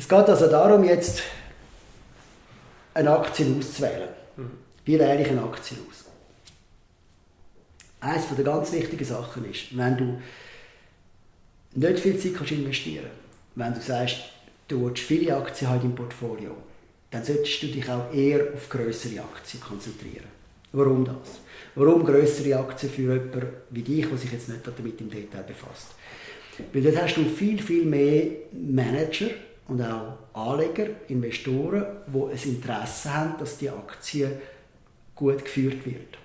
Es geht also darum, jetzt eine Aktie auszuwählen. Mhm. Wie wähle ich eine Aktie aus? Eines der ganz wichtigen Sachen ist, wenn du nicht viel Zeit kannst investieren wenn du sagst, du willst viele Aktien haben im Portfolio, dann solltest du dich auch eher auf größere Aktien konzentrieren. Warum das? Warum größere Aktien für jemanden wie dich, der sich jetzt nicht damit im Detail befasst? Weil dort hast du viel, viel mehr Manager und auch Anleger, Investoren, die ein Interesse haben, dass die Aktie gut geführt wird.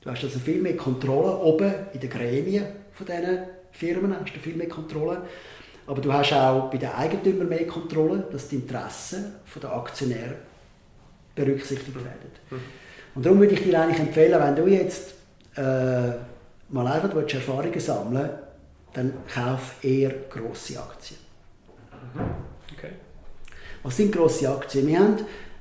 Du hast also viel mehr Kontrolle oben in den Gremien von diesen Firmen, hast du viel mehr Kontrolle. Aber du hast auch bei den Eigentümern mehr Kontrolle, dass die Interessen der Aktionäre berücksichtigt werden. Mhm. Und darum würde ich dir eigentlich empfehlen, wenn du jetzt äh, mal einfach Erfahrungen sammeln willst, dann kauf eher grosse Aktien. Mhm. Okay. Was sind grosse Aktien? Wir haben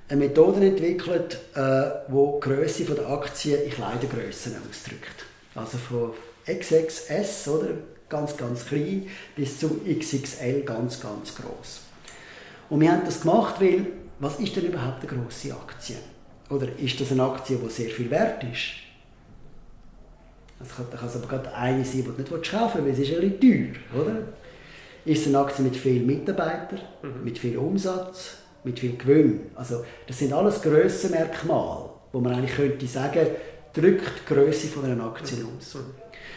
eine Methode entwickelt, äh, die die Größe der Aktien in Kleidergrössen ausdrückt. Also von XXS, oder? ganz, ganz klein, bis zu XXL, ganz, ganz groß. Und wir haben das gemacht, weil, was ist denn überhaupt eine grosse Aktie? Oder ist das eine Aktie, die sehr viel wert ist? Das kann, das kann aber gerade eine sein, die du nicht kaufen willst, weil es ist ein bisschen teuer, oder? Ist es eine Aktie mit vielen Mitarbeitern, mhm. mit viel Umsatz, mit viel Gewinn? Also das sind alles Grössenmerkmale, wo man eigentlich könnte sagen, drückt die Größe von einer Aktie mhm. aus.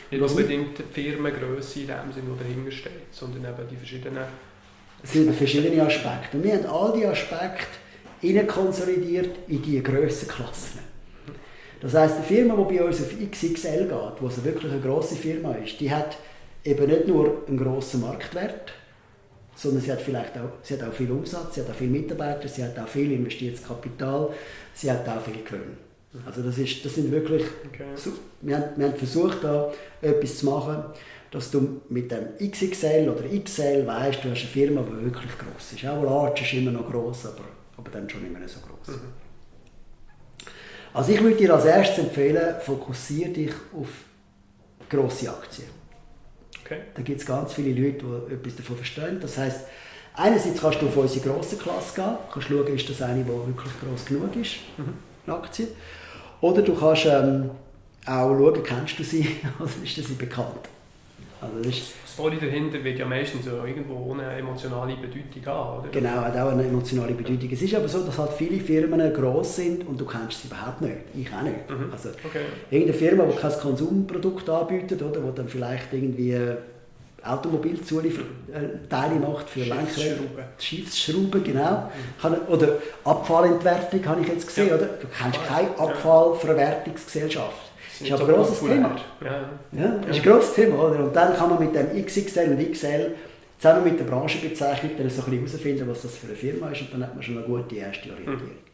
Nicht unbedingt die Firmengröße in dem Sinne, die dahinter steht, sondern eben die verschiedenen... Es sind verschiedene Aspekte. Und wir haben all diese Aspekte konsolidiert in diese Grössenklassen. Das heisst, eine Firma, die bei uns auf XXL geht, wo also wirklich eine grosse Firma ist, die hat eben nicht nur einen grossen Marktwert, sondern sie hat vielleicht auch, sie hat auch viel Umsatz, sie hat auch viele Mitarbeiter, sie hat auch viel investiertes Kapital, sie hat auch viel Gewinn. Also das, ist, das sind wirklich, okay. wir, haben, wir haben versucht da etwas zu machen, dass du mit dem XXL oder XL weißt, du hast eine Firma, die wirklich groß ist. Auch Large ist immer noch groß, aber, aber dann schon immer nicht so groß. Mhm. Also ich würde dir als erstes empfehlen, fokussiere dich auf grosse Aktien. Okay. Da gibt es ganz viele Leute, die etwas davon verstehen. Das heißt, einerseits kannst du auf unsere grosse Klasse gehen, kannst schauen, ist das eine, die wirklich groß genug ist, mhm. eine Aktie. Oder du kannst ähm, auch schauen, kennst du sie oder ist sie bekannt. Also das ist die Story dahinter wird ja meistens so irgendwo eine emotionale Bedeutung haben, oder? Genau, hat auch eine emotionale Bedeutung. Es ist aber so, dass halt viele Firmen gross sind und du kennst sie überhaupt nicht. Ich auch nicht. Mhm. Also okay. irgendeine Firma, die kein Konsumprodukt anbietet, oder, wo dann vielleicht irgendwie Automobilzulieferteile macht für Lenkräder. Schiffsschrauben, genau. Mhm. Oder Abfallentwertung habe ich jetzt gesehen, ja. oder? Du kennst keine Abfallverwertungsgesellschaft. Das ist aber ein grosses Thema. Ja. Ja, das ist ein grosses Thema, oder? Und dann kann man mit dem XXL und XL zusammen mit der Branchenbezeichnung dann so ein bisschen herausfinden, was das für eine Firma ist und dann hat man schon eine gute erste Orientierung. Mhm.